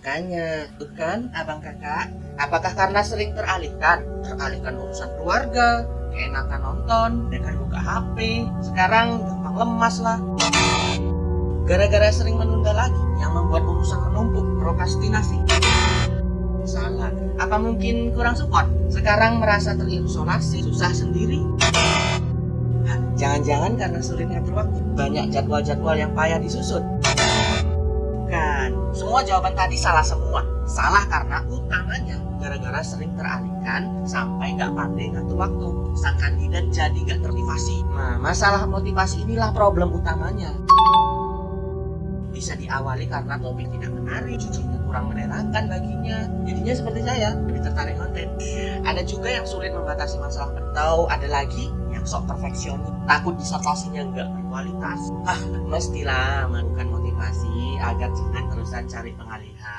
Makanya, tuh kan abang kakak, apakah karena sering teralihkan? Teralihkan urusan keluarga, keenakan nonton, dengan buka HP, sekarang gampang lemas lah. Gara-gara sering menunda lagi, yang membuat urusan menumpuk, prokrastinasi. Salah, apa mungkin kurang support? Sekarang merasa terisolasi, susah sendiri? Jangan-jangan karena sulit ngatur waktu, banyak jadwal-jadwal yang payah disusun. Bukan, semua jawaban tadi salah semua. Salah karena utamanya gara-gara sering teralihkan sampai nggak pandai ngatur waktu. Sang kandidat jadi nggak termotivasi. Nah, masalah motivasi inilah problem utamanya. Bisa diawali karena topik tidak menarik, judulnya kurang menyenangkan baginya. Jadinya seperti saya, lebih tertarik konten. Ada juga yang sulit membatasi masalah atau ada lagi yang sok perfeksionis, takut disertasinya nggak berkualitas. Ah, mestilah melakukan motivasi agar jangan terusan cari pengalihan.